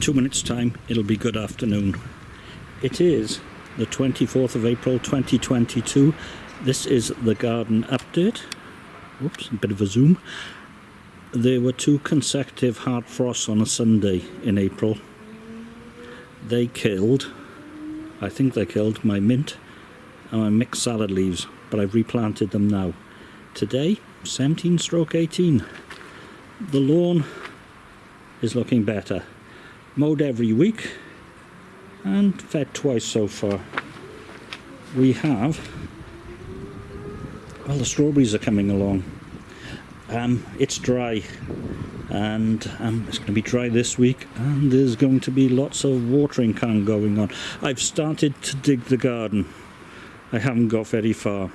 two minutes time it'll be good afternoon. It is the 24th of April 2022. This is the garden update. Oops, a bit of a zoom. There were two consecutive hard frosts on a Sunday in April. They killed, I think they killed my mint and my mixed salad leaves, but I've replanted them now. Today, 17 stroke 18. The lawn is looking better. Mowed every week and fed twice so far. We have, well the strawberries are coming along. Um, it's dry and um, it's going to be dry this week and there's going to be lots of watering can going on. I've started to dig the garden. I haven't got very far.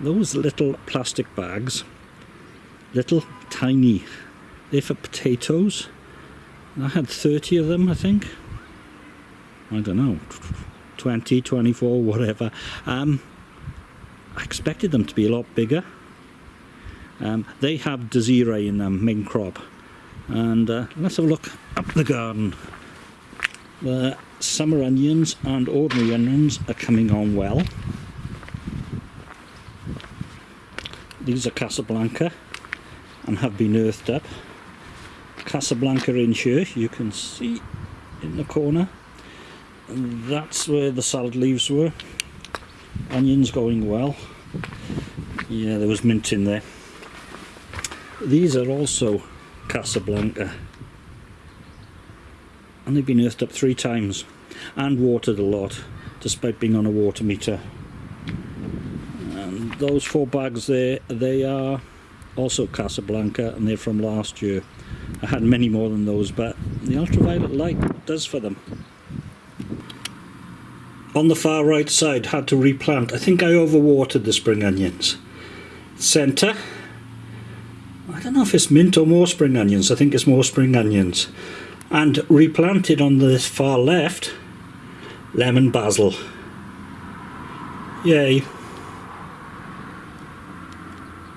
Those little plastic bags, little tiny, they're for potatoes. I had 30 of them I think. I don't know, 20, 24, whatever. Um, I expected them to be a lot bigger. Um, they have Desiree in them, main crop. And uh, let's have a look up the garden. The summer onions and ordinary onions are coming on well. These are Casablanca and have been earthed up. Casablanca in here, you can see in the corner. And that's where the salad leaves were. Onions going well. Yeah, there was mint in there. These are also Casablanca. And they've been earthed up three times and watered a lot despite being on a water meter. And those four bags there, they are also Casablanca and they're from last year. I had many more than those but the ultraviolet light does for them. On the far right side had to replant. I think I overwatered the spring onions. Centre I don't know if it's mint or more spring onions. I think it's more spring onions. And replanted on the far left, lemon basil. Yay.